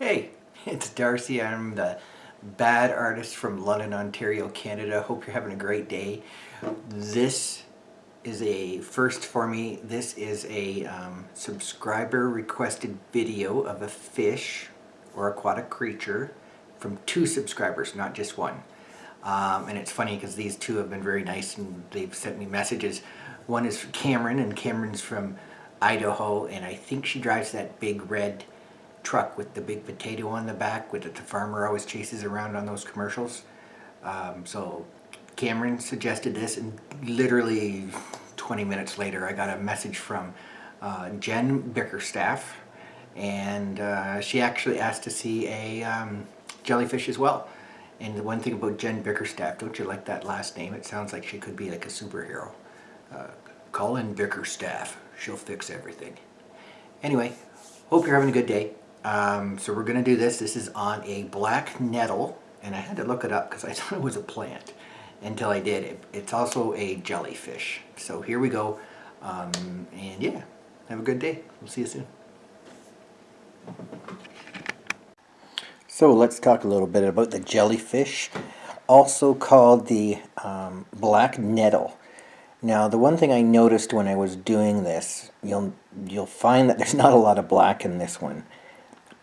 Hey, it's Darcy. I'm the bad artist from London, Ontario, Canada. Hope you're having a great day. This is a first for me. This is a um, subscriber requested video of a fish or aquatic creature from two subscribers, not just one. Um, and it's funny because these two have been very nice and they've sent me messages. One is Cameron, and Cameron's from Idaho, and I think she drives that big red truck with the big potato on the back with the farmer always chases around on those commercials. Um, so Cameron suggested this and literally 20 minutes later I got a message from uh, Jen Bickerstaff and uh, she actually asked to see a um, jellyfish as well. And the one thing about Jen Bickerstaff, don't you like that last name? It sounds like she could be like a superhero. Uh, call in Bickerstaff. She'll fix everything. Anyway, hope you're having a good day. Um, so we're going to do this. This is on a black nettle, and I had to look it up because I thought it was a plant until I did. It, it's also a jellyfish. So here we go. Um, and yeah, have a good day. We'll see you soon. So let's talk a little bit about the jellyfish, also called the um, black nettle. Now, the one thing I noticed when I was doing this, you'll you'll find that there's not a lot of black in this one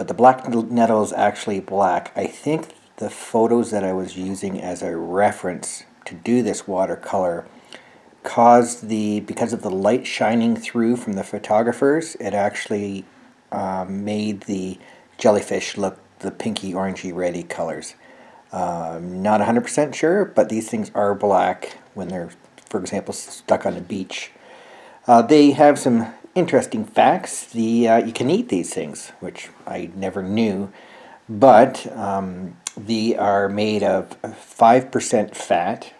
but the black nettle is actually black. I think the photos that I was using as a reference to do this watercolor caused the, because of the light shining through from the photographers, it actually uh, made the jellyfish look the pinky, orangey, reddy colors. Um, not 100% sure, but these things are black when they're, for example, stuck on a beach. Uh, they have some interesting facts. The uh, You can eat these things, which I never knew, but um, they are made of 5% fat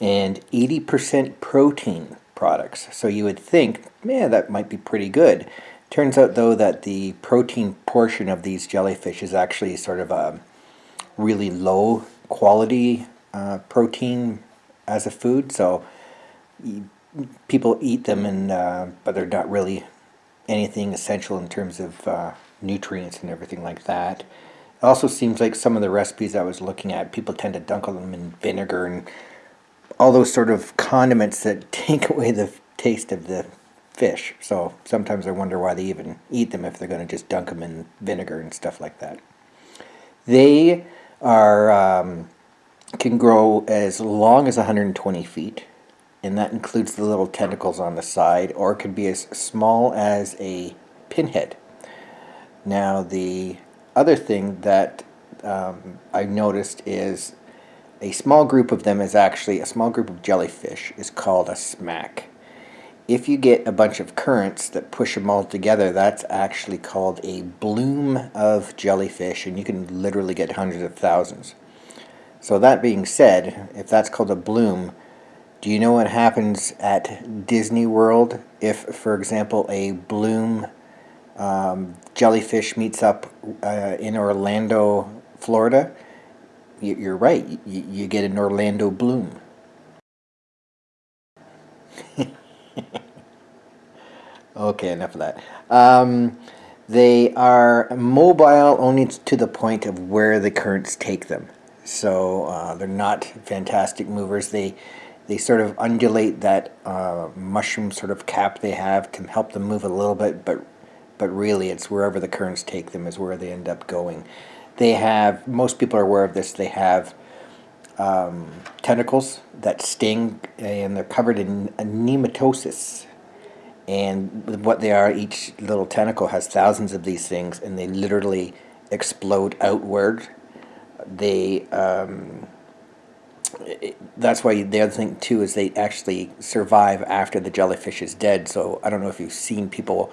and 80% protein products. So you would think, man, that might be pretty good. Turns out, though, that the protein portion of these jellyfish is actually sort of a really low quality uh, protein as a food. So people eat them, and uh, but they're not really anything essential in terms of uh, nutrients and everything like that. It also seems like some of the recipes I was looking at, people tend to dunk them in vinegar and all those sort of condiments that take away the taste of the fish. So sometimes I wonder why they even eat them if they're going to just dunk them in vinegar and stuff like that. They are um, can grow as long as 120 feet and that includes the little tentacles on the side, or it could be as small as a pinhead. Now, the other thing that um, I noticed is a small group of them is actually, a small group of jellyfish is called a smack. If you get a bunch of currents that push them all together, that's actually called a bloom of jellyfish, and you can literally get hundreds of thousands. So that being said, if that's called a bloom, do you know what happens at Disney World if, for example, a bloom um, jellyfish meets up uh, in Orlando, Florida? You're right, you get an Orlando bloom. okay, enough of that. Um, they are mobile only to the point of where the currents take them. So uh, they're not fantastic movers. They they sort of undulate that uh, mushroom sort of cap they have can help them move a little bit, but but really it's wherever the currents take them is where they end up going. They have, most people are aware of this, they have um, tentacles that sting and they're covered in nematocysts. And what they are, each little tentacle has thousands of these things and they literally explode outward. They um, that's why the other thing too is they actually survive after the jellyfish is dead. So I don't know if you've seen people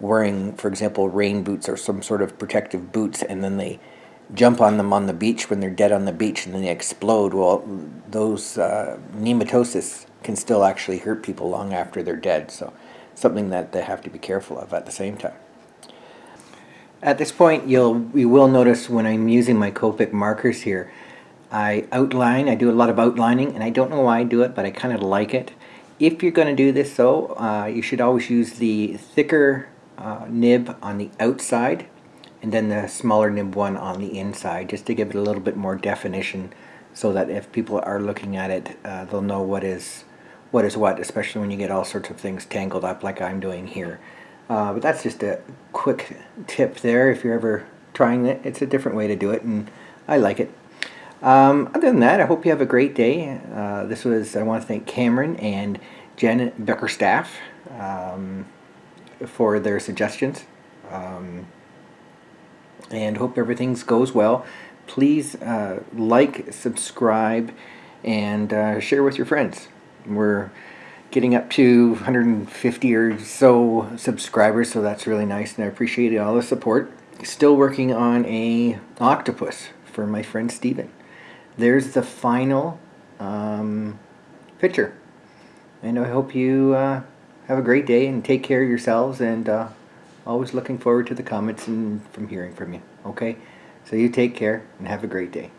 wearing, for example, rain boots or some sort of protective boots, and then they jump on them on the beach when they're dead on the beach, and then they explode. Well, those uh, nematocysts can still actually hurt people long after they're dead. So something that they have to be careful of at the same time. At this point, you'll you will notice when I'm using my Copic markers here I outline, I do a lot of outlining, and I don't know why I do it, but I kind of like it. If you're going to do this though, uh, you should always use the thicker uh, nib on the outside and then the smaller nib one on the inside, just to give it a little bit more definition, so that if people are looking at it, uh, they'll know what is what is what, especially when you get all sorts of things tangled up like I'm doing here. Uh, but that's just a quick tip there if you're ever trying it. It's a different way to do it, and I like it. Um, other than that, I hope you have a great day. Uh, this was, I want to thank Cameron and Jen Bickerstaff um, for their suggestions. Um, and hope everything goes well. Please uh, like, subscribe, and uh, share with your friends. We're getting up to 150 or so subscribers, so that's really nice, and I appreciate all the support. Still working on a octopus for my friend Steven. There's the final um, picture. And I hope you uh, have a great day and take care of yourselves and uh, always looking forward to the comments and from hearing from you. Okay? So you take care and have a great day.